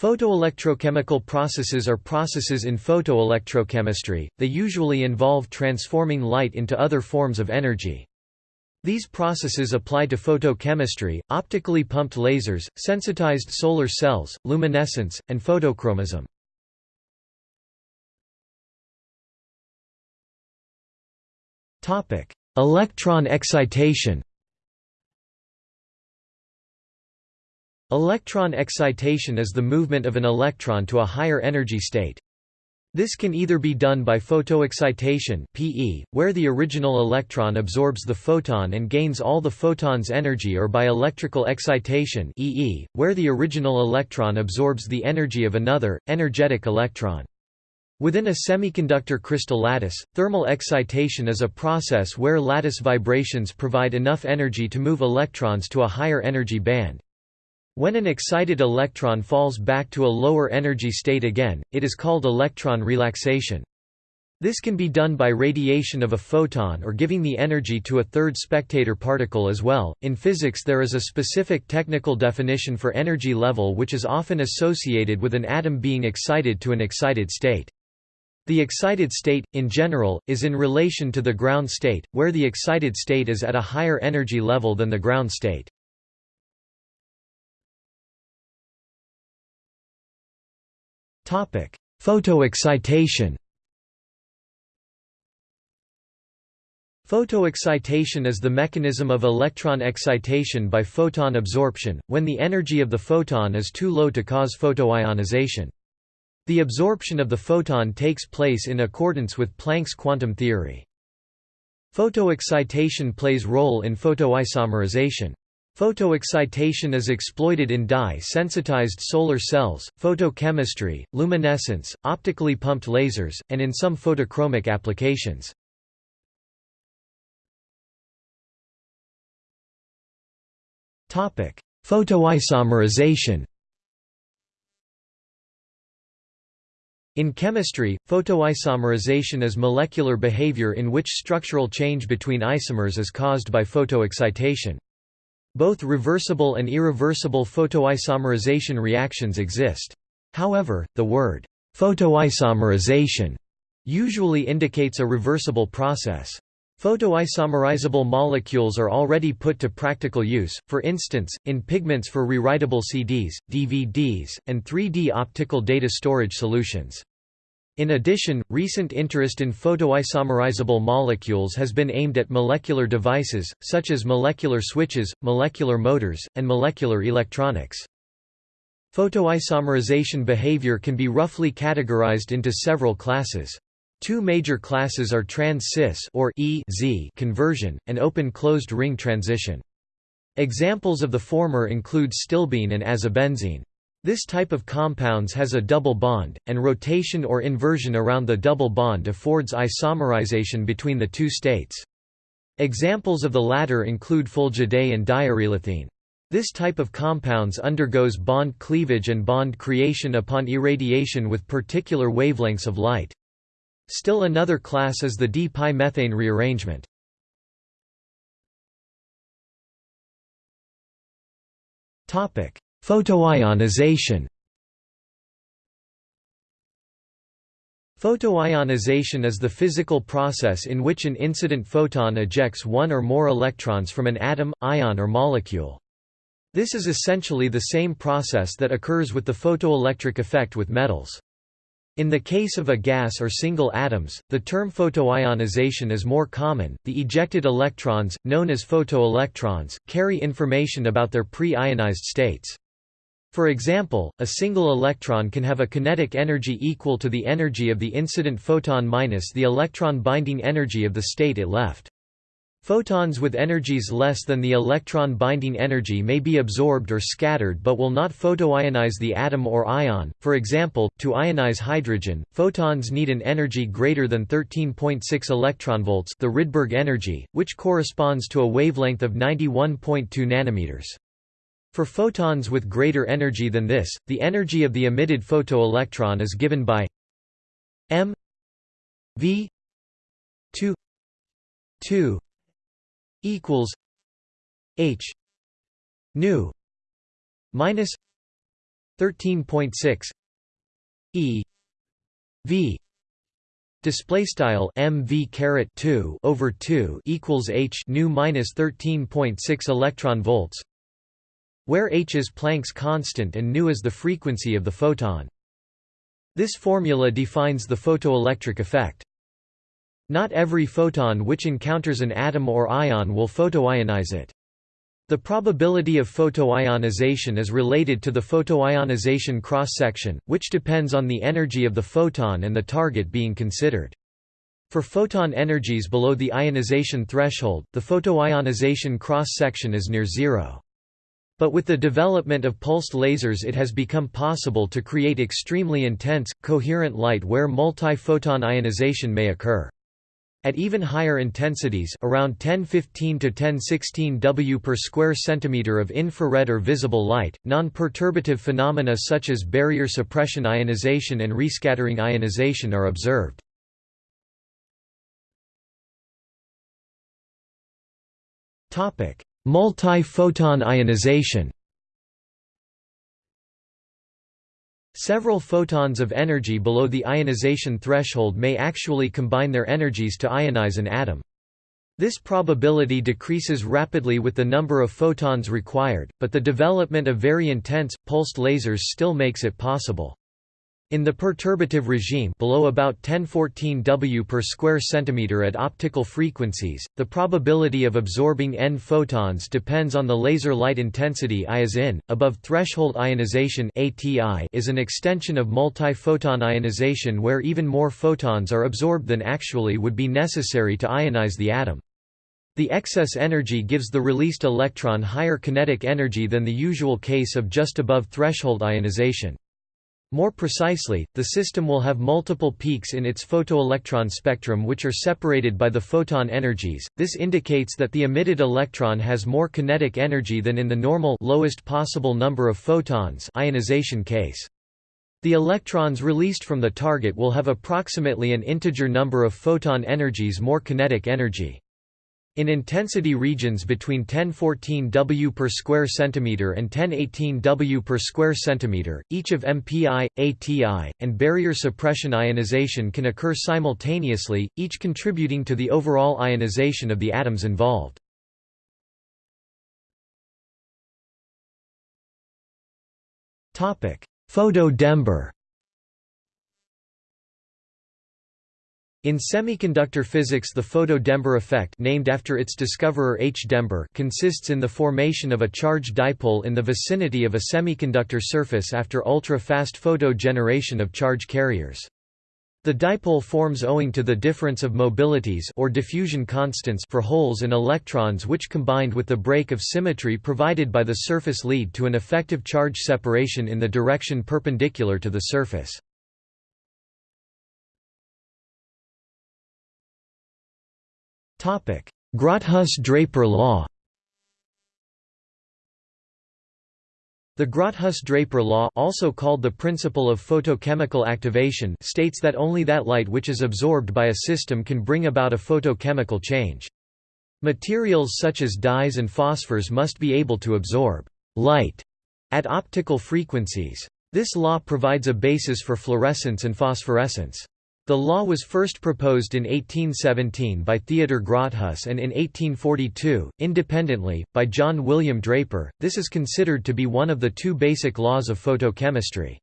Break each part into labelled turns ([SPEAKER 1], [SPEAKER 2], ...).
[SPEAKER 1] Photoelectrochemical processes are processes in photoelectrochemistry, they usually involve transforming light into other forms of energy. These processes apply to photochemistry, optically pumped lasers, sensitized solar cells, luminescence, and photochromism. Electron excitation Electron excitation is the movement of an electron to a higher energy state. This can either be done by photoexcitation (PE), where the original electron absorbs the photon and gains all the photon's energy or by electrical excitation EE, where the original electron absorbs the energy of another, energetic electron. Within a semiconductor crystal lattice, thermal excitation is a process where lattice vibrations provide enough energy to move electrons to a higher energy band. When an excited electron falls back to a lower energy state again, it is called electron relaxation. This can be done by radiation of a photon or giving the energy to a third spectator particle as well. In physics, there is a specific technical definition for energy level which is often associated with an atom being excited to an excited state. The excited state, in general, is in relation to the ground state, where the excited state is at a higher energy level than the ground state. Photoexcitation Photoexcitation is the mechanism of electron excitation by photon absorption, when the energy of the photon is too low to cause photoionization. The absorption of the photon takes place in accordance with Planck's quantum theory. Photoexcitation plays role in photoisomerization. Photoexcitation is exploited in dye-sensitized solar cells, photochemistry, luminescence, optically pumped lasers, and in some photochromic applications. Photoisomerization In chemistry, photoisomerization is molecular behavior in which structural change between isomers is caused by photoexcitation. Both reversible and irreversible photoisomerization reactions exist. However, the word photoisomerization usually indicates a reversible process. Photoisomerizable molecules are already put to practical use, for instance, in pigments for rewritable CDs, DVDs, and 3D optical data storage solutions. In addition, recent interest in photoisomerizable molecules has been aimed at molecular devices, such as molecular switches, molecular motors, and molecular electronics. Photoisomerization behavior can be roughly categorized into several classes. Two major classes are trans-cis or EZ conversion, and open-closed ring transition. Examples of the former include stilbene and azobenzene. This type of compounds has a double bond, and rotation or inversion around the double bond affords isomerization between the two states. Examples of the latter include fulgide and diarylethene. This type of compounds undergoes bond cleavage and bond creation upon irradiation with particular wavelengths of light. Still another class is the di-pi methane rearrangement. Topic: Photoionization Photoionization is the physical process in which an incident photon ejects one or more electrons from an atom, ion or molecule. This is essentially the same process that occurs with the photoelectric effect with metals. In the case of a gas or single atoms, the term photoionization is more common. The ejected electrons, known as photoelectrons, carry information about their pre-ionized states. For example, a single electron can have a kinetic energy equal to the energy of the incident photon minus the electron binding energy of the state it left. Photons with energies less than the electron binding energy may be absorbed or scattered but will not photoionize the atom or ion. For example, to ionize hydrogen, photons need an energy greater than 13.6 electronvolts, the Rydberg energy, which corresponds to a wavelength of 91.2 nanometers. For photons with greater energy than this, the energy of the emitted photoelectron is given by m v 2 2 equals h nu minus 13.6 e v display style mv caret 2 over 2 equals h nu minus 13.6 electron volts where h is Planck's constant and nu is the frequency of the photon this formula defines the photoelectric effect not every photon which encounters an atom or ion will photoionize it. The probability of photoionization is related to the photoionization cross-section, which depends on the energy of the photon and the target being considered. For photon energies below the ionization threshold, the photoionization cross-section is near zero. But with the development of pulsed lasers it has become possible to create extremely intense, coherent light where multi-photon ionization may occur. At even higher intensities around 1015 to 1016 W per square centimeter of infrared or visible light, non-perturbative phenomena such as barrier suppression ionization and rescattering ionization are observed. Multi-photon ionization Several photons of energy below the ionization threshold may actually combine their energies to ionize an atom. This probability decreases rapidly with the number of photons required, but the development of very intense, pulsed lasers still makes it possible. In the perturbative regime below about 1014 W per square centimeter at optical frequencies, the probability of absorbing n photons depends on the laser light intensity I is in. Above threshold ionization ATI is an extension of multi-photon ionization where even more photons are absorbed than actually would be necessary to ionize the atom. The excess energy gives the released electron higher kinetic energy than the usual case of just above threshold ionization. More precisely, the system will have multiple peaks in its photoelectron spectrum which are separated by the photon energies. This indicates that the emitted electron has more kinetic energy than in the normal lowest possible number of photons ionization case. The electrons released from the target will have approximately an integer number of photon energies more kinetic energy. In intensity regions between 1014 W per square centimeter and 1018 W per square centimeter, each of MPI, ATI, and barrier suppression ionization can occur simultaneously, each contributing to the overall ionization of the atoms involved. Photo-Dember In semiconductor physics the photo-Dember effect named after its discoverer H. Dember consists in the formation of a charged dipole in the vicinity of a semiconductor surface after ultra-fast photo generation of charge carriers. The dipole forms owing to the difference of mobilities or diffusion constants for holes and electrons which combined with the break of symmetry provided by the surface lead to an effective charge separation in the direction perpendicular to the surface. Grotthuss-Draper law The Grotthuss-Draper law also called the principle of photochemical activation states that only that light which is absorbed by a system can bring about a photochemical change. Materials such as dyes and phosphors must be able to absorb light at optical frequencies. This law provides a basis for fluorescence and phosphorescence. The law was first proposed in 1817 by Theodor Grotthuss and in 1842, independently, by John William Draper. This is considered to be one of the two basic laws of photochemistry.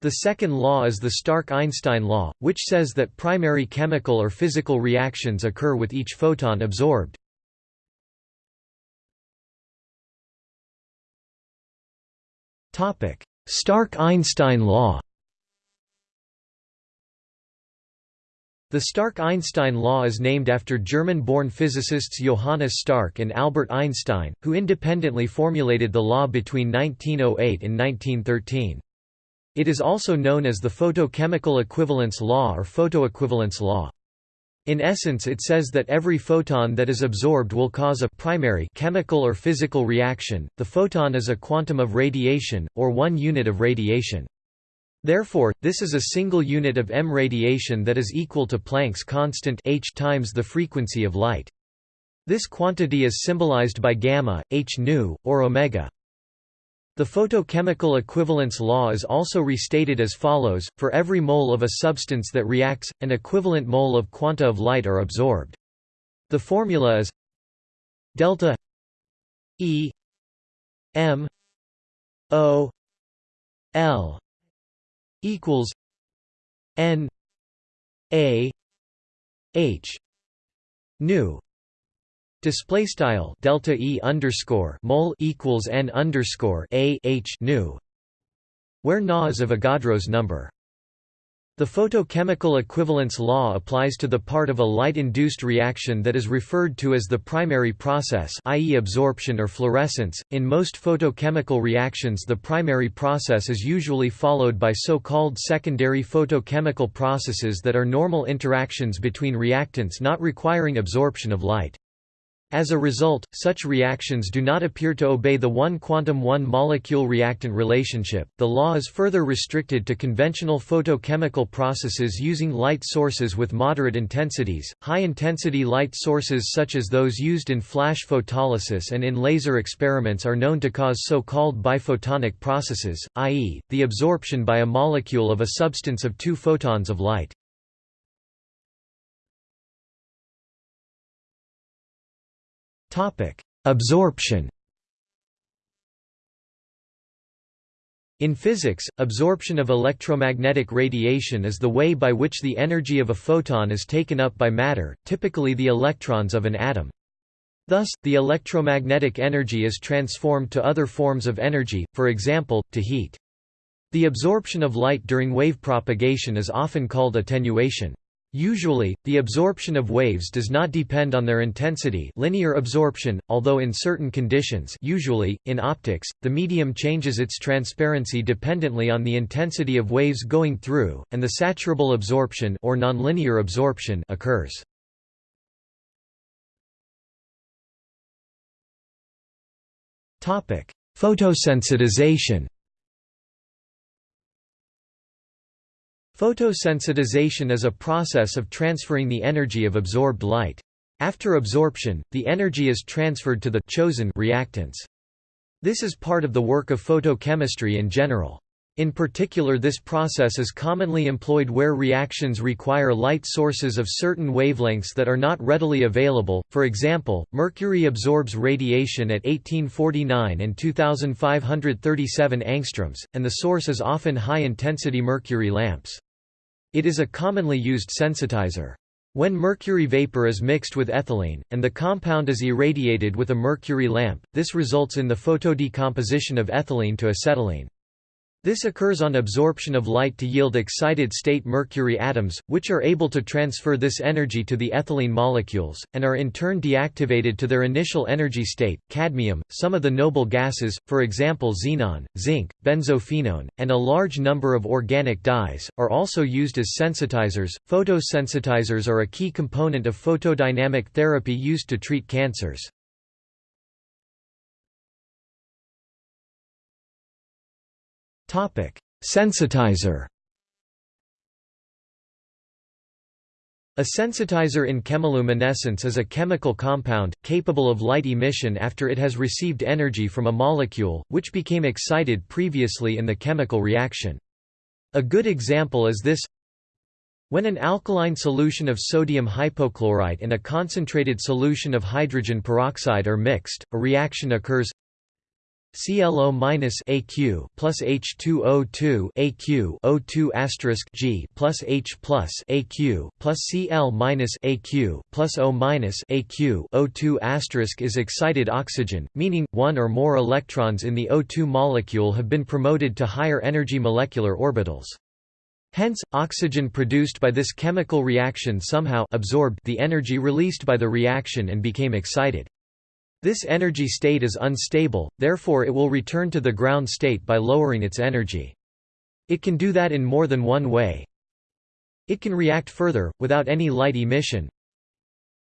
[SPEAKER 1] The second law is the Stark–Einstein law, which says that primary chemical or physical reactions occur with each photon absorbed. Stark–Einstein law The Stark–Einstein law is named after German-born physicists Johannes Stark and Albert Einstein, who independently formulated the law between 1908 and 1913. It is also known as the photochemical equivalence law or photoequivalence law. In essence it says that every photon that is absorbed will cause a primary chemical or physical reaction. The photon is a quantum of radiation, or one unit of radiation. Therefore, this is a single unit of m radiation that is equal to Planck's constant h times the frequency of light. This quantity is symbolized by gamma, h nu, or omega. The photochemical equivalence law is also restated as follows, for every mole of a substance that reacts, an equivalent mole of quanta of light are absorbed. The formula is delta E M O L equals N A H nu Display style delta e underscore mole equals n underscore a h nu, where Na is a Avogadro's number. The photochemical equivalence law applies to the part of a light-induced reaction that is referred to as the primary process i.e. absorption or fluorescence. In most photochemical reactions the primary process is usually followed by so-called secondary photochemical processes that are normal interactions between reactants not requiring absorption of light. As a result, such reactions do not appear to obey the one quantum one molecule reactant relationship. The law is further restricted to conventional photochemical processes using light sources with moderate intensities. High intensity light sources such as those used in flash photolysis and in laser experiments are known to cause so-called biphotonic processes, i.e., the absorption by a molecule of a substance of two photons of light. Absorption In physics, absorption of electromagnetic radiation is the way by which the energy of a photon is taken up by matter, typically the electrons of an atom. Thus, the electromagnetic energy is transformed to other forms of energy, for example, to heat. The absorption of light during wave propagation is often called attenuation. Usually, the absorption of waves does not depend on their intensity linear absorption, although in certain conditions usually, in optics, the medium changes its transparency dependently on the intensity of waves going through, and the saturable absorption or nonlinear absorption occurs. Photosensitization Photosensitization is a process of transferring the energy of absorbed light. After absorption, the energy is transferred to the chosen reactants. This is part of the work of photochemistry in general. In particular this process is commonly employed where reactions require light sources of certain wavelengths that are not readily available, for example, mercury absorbs radiation at 1849 and 2537 angstroms, and the source is often high-intensity mercury lamps. It is a commonly used sensitizer. When mercury vapor is mixed with ethylene, and the compound is irradiated with a mercury lamp, this results in the photodecomposition of ethylene to acetylene. This occurs on absorption of light to yield excited state mercury atoms, which are able to transfer this energy to the ethylene molecules, and are in turn deactivated to their initial energy state. Cadmium, some of the noble gases, for example xenon, zinc, benzophenone, and a large number of organic dyes, are also used as sensitizers. Photosensitizers are a key component of photodynamic therapy used to treat cancers. Sensitizer. A sensitizer in chemiluminescence is a chemical compound, capable of light emission after it has received energy from a molecule, which became excited previously in the chemical reaction. A good example is this. When an alkaline solution of sodium hypochlorite and a concentrated solution of hydrogen peroxide are mixed, a reaction occurs ClO minus AQ plus H2O2 AQ O2 asterisk G plus H plus AQ plus Cl minus AQ plus O minus AQ O2 asterisk is excited oxygen, meaning one or more electrons in the O2 molecule have been promoted to higher energy molecular orbitals. Hence, oxygen produced by this chemical reaction somehow absorbed the energy released by the reaction and became excited. This energy state is unstable, therefore it will return to the ground state by lowering its energy. It can do that in more than one way. It can react further, without any light emission.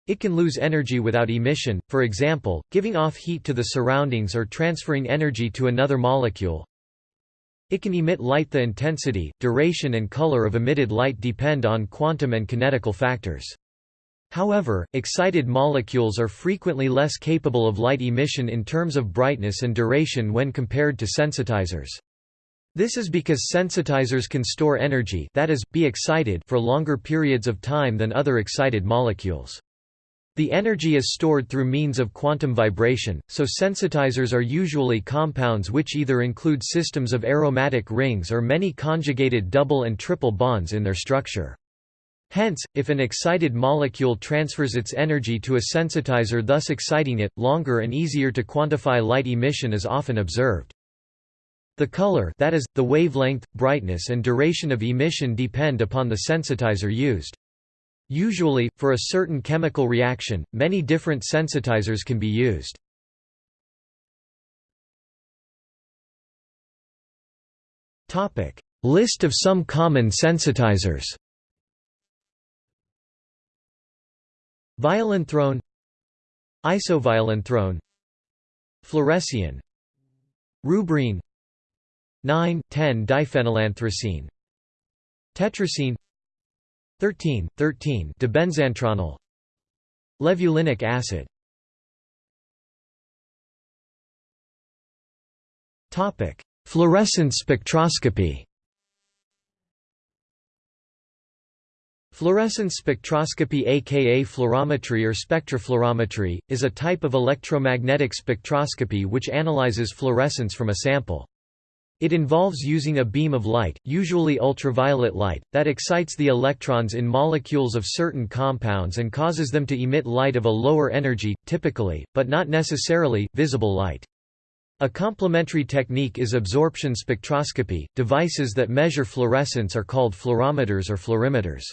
[SPEAKER 1] It can lose energy without emission, for example, giving off heat to the surroundings or transferring energy to another molecule. It can emit light The intensity, duration and color of emitted light depend on quantum and kinetical factors. However, excited molecules are frequently less capable of light emission in terms of brightness and duration when compared to sensitizers. This is because sensitizers can store energy that is, be excited for longer periods of time than other excited molecules. The energy is stored through means of quantum vibration, so sensitizers are usually compounds which either include systems of aromatic rings or many conjugated double and triple bonds in their structure. Hence, if an excited molecule transfers its energy to a sensitizer thus exciting it, longer and easier to quantify light emission is often observed. The color that is, the wavelength, brightness and duration of emission depend upon the sensitizer used. Usually, for a certain chemical reaction, many different sensitizers can be used. List of some common sensitizers Violanthrone Isoviolanthrone Fluorescein Rubrene 9,10-diphenylanthracene Tetracene 13, 13 dibenzantronile Levulinic acid. Fluorescence spectroscopy Fluorescence spectroscopy aka fluorometry or spectrofluorometry, is a type of electromagnetic spectroscopy which analyzes fluorescence from a sample. It involves using a beam of light, usually ultraviolet light, that excites the electrons in molecules of certain compounds and causes them to emit light of a lower energy, typically, but not necessarily, visible light. A complementary technique is absorption spectroscopy. Devices that measure fluorescence are called fluorometers or fluorimeters.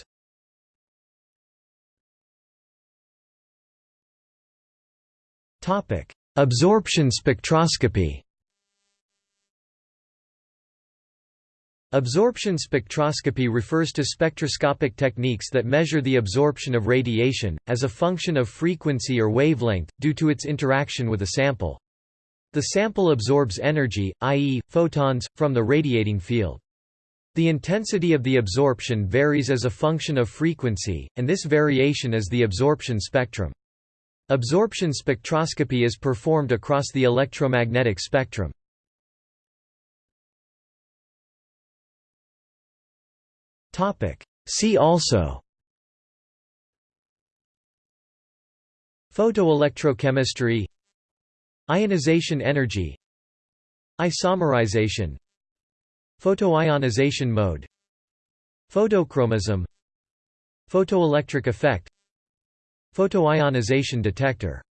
[SPEAKER 1] Absorption spectroscopy. Absorption spectroscopy refers to spectroscopic techniques that measure the absorption of radiation, as a function of frequency or wavelength, due to its interaction with a sample. The sample absorbs energy, i.e., photons, from the radiating field. The intensity of the absorption varies as a function of frequency, and this variation is the absorption spectrum. Absorption spectroscopy is performed across the electromagnetic spectrum. See also Photoelectrochemistry Ionization energy Isomerization Photoionization mode Photochromism Photoelectric effect Photoionization detector